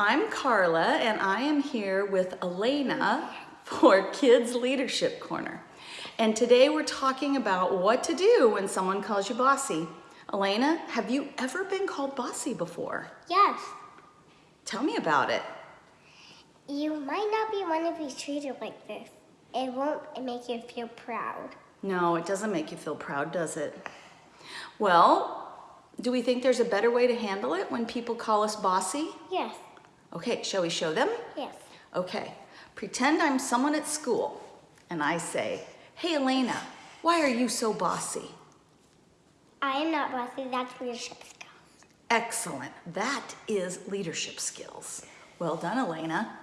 I'm Carla and I am here with Elena for Kids Leadership Corner. And today we're talking about what to do when someone calls you bossy. Elena, have you ever been called bossy before? Yes. Tell me about it. You might not be want to be treated like this. It won't make you feel proud. No, it doesn't make you feel proud, does it? Well, do we think there's a better way to handle it when people call us bossy? Yes. Okay, shall we show them? Yes. Okay, pretend I'm someone at school and I say, hey Elena, why are you so bossy? I am not bossy. That's leadership skills. Excellent, that is leadership skills. Well done, Elena.